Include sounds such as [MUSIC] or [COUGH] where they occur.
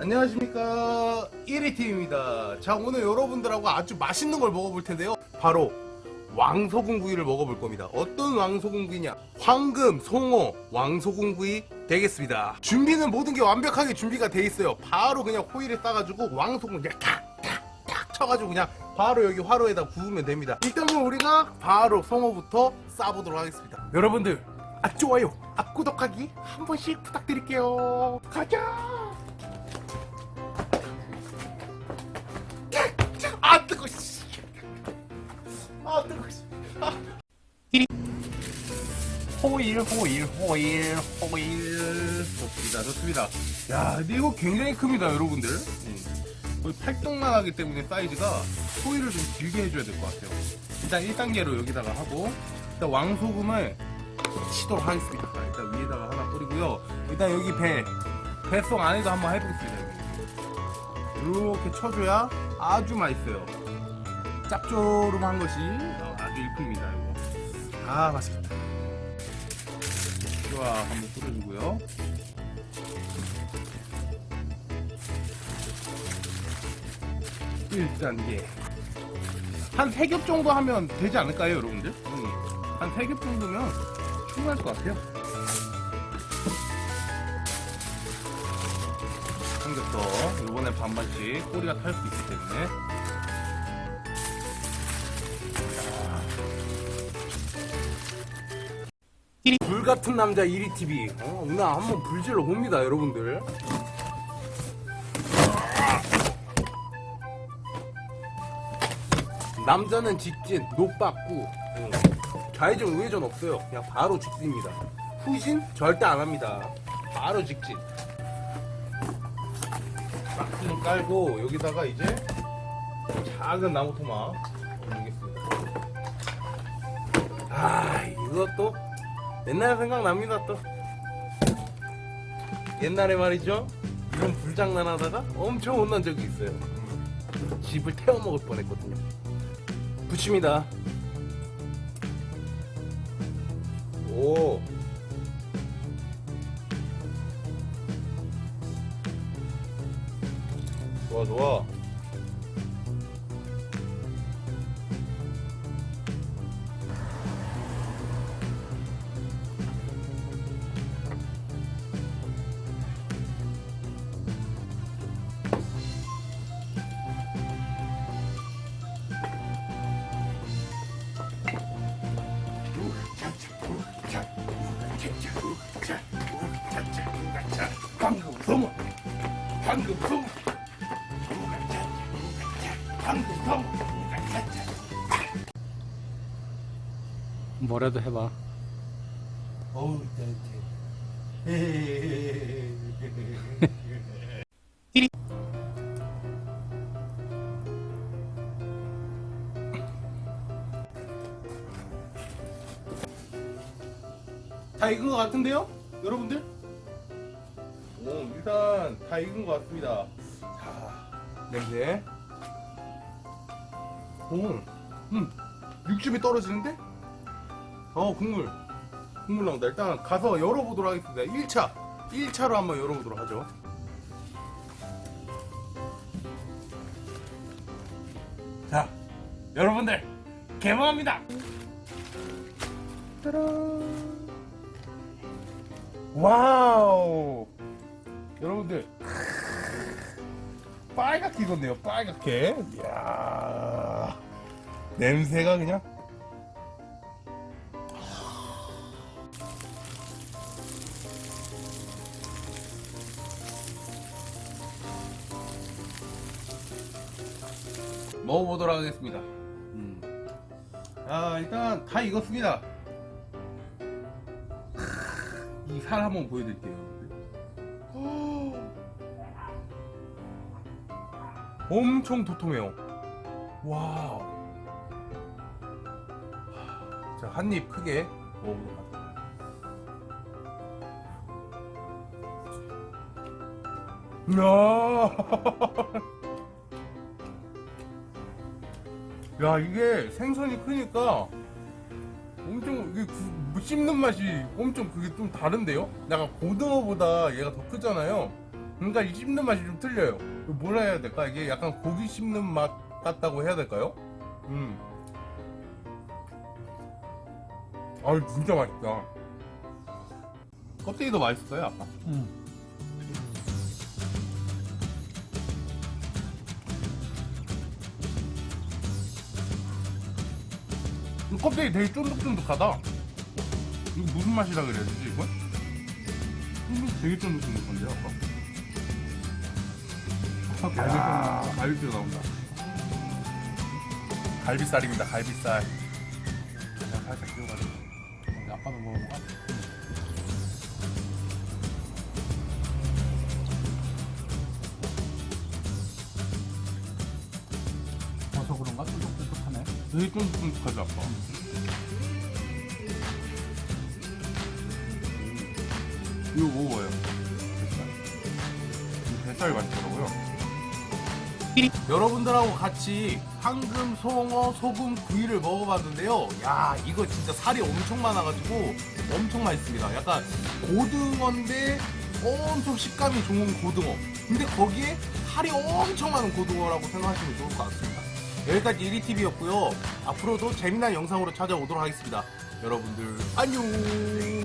안녕하십니까. 1위팀입니다. 자 오늘 여러분들하고 아주 맛있는 걸 먹어볼 텐데요. 바로 왕소금구이를 먹어볼 겁니다. 어떤 왕소금구이냐? 황금, 송어, 왕소금구이 되겠습니다. 준비는 모든 게 완벽하게 준비가 돼 있어요. 바로 그냥 호일에 따가지고 왕소금 그냥 탁탁탁 쳐가지고 그냥 바로 여기 화로에다 구우면 됩니다. 일단 은 우리가 바로 송어부터 싸보도록 하겠습니다. 여러분들 아 좋아요 아 구독하기 한 번씩 부탁드릴게요. 가자 아 뜨거 씨. 아. 호일 호일 호일 호일 좋습니다 좋습니다 야 근데 이거 굉장히 큽니다 여러분들 음. 거의 팔뚝만 하기 때문에 사이즈가 호일을 좀 길게 해줘야 될 것 같아요 일단 1단계로 여기다가 하고 일단 왕소금을 치도록 하겠습니다 일단 위에다가 하나 뿌리고요 일단 여기 배 배송 안에도 한번 해보겠습니다. 이렇게 쳐줘야 아주 맛있어요 짭조름한 것이 아주 일품입니다 이거. 아 맛있겠다. 좋아 한번 뿌려주고요. 1단계 한 3겹 정도 하면 되지 않을까요 여러분들? 음, 한 3겹 정도면 충분할 것 같아요. 한겹 더. 요번에 반반씩 꼬리가 탈 수 있기 때문에 불같은 남자 1위TV 어, 오늘 한번 불질러 봅니다 여러분들. 남자는 직진 노빠꾸 응. 좌회전 우회전 없어요. 그냥 바로 직진입니다. 후진 절대 안 합니다. 바로 직진. 박스는 깔고 여기다가 이제 작은 나무 토막 올리겠습니다. 아 이것도 옛날 생각납니다 또. 옛날에 말이죠. 이런 불장난 하다가 엄청 혼난 적이 있어요. 집을 태워먹을 뻔했거든요. 붙입니다. 오. 좋아 좋아 뭐라도 해봐. 다 익은 것 같은데요? 여러분들? 오 일단 다 익은 것 같습니다. 자 냄새. 오, 음, 육즙이 떨어지는데? 어 국물. 국물 나온다. 일단 가서 열어보도록 하겠습니다. 1차. 1차로 한번 열어보도록 하죠. 자 여러분들 개봉합니다. 짜란. 와우 여러분들 빨갛게 익었네요 빨갛게 이야 냄새가 그냥 먹어보도록 하겠습니다. 음. 아 일단 다 익었습니다. 이 살 한번 보여드릴게요. 엄청 도톰해요. Wow. 자, 한 입 크게 먹어보도록 하겠습니다. 이야. [LAUGHS] 야 이게 생선이 크니까 엄청 이게 구- 씹는 맛이 엄청 그게 좀 다른데요? 약간 고등어보다 얘가 더 크잖아요. 그러니까 이 씹는 맛이 좀 틀려요. 뭐라 해야 될까? 이게 약간 고기 씹는 맛 같다고 해야 될까요? 음. 아, 진짜 맛있다. 껍데기도 맛있어요, 아까. 응. 이 껍데기 되게 쫀득쫀득하다. 이거 무슨 맛이라 그래야 되지, 이건? 쫀득, 되게 쫀득쫀득한데, 아까. 아, 갈비뼈, 나온다. 갈비살입니다, 갈비살. 그냥 살짝 끼워가지고. 근데 아빠도 먹어봐. 어서 그런가? 쫀득쫀득하네. 되게 쫀득쫀득하지, 아까. 이거 먹어봐요. 뱃살. 이 뱃살이 맛있더라고요. 여러분들하고 같이 황금, 송어, 소금, 구이를 먹어봤는데요. 야, 이거 진짜 살이 엄청 많아가지고 엄청 맛있습니다. 약간 고등어인데 엄청 식감이 좋은 고등어. 근데 거기에 살이 엄청 많은 고등어라고 생각하시면 좋을 것 같습니다. 여기까지 1위TV였고요. 앞으로도 재미난 영상으로 찾아오도록 하겠습니다. 여러분들, 안녕!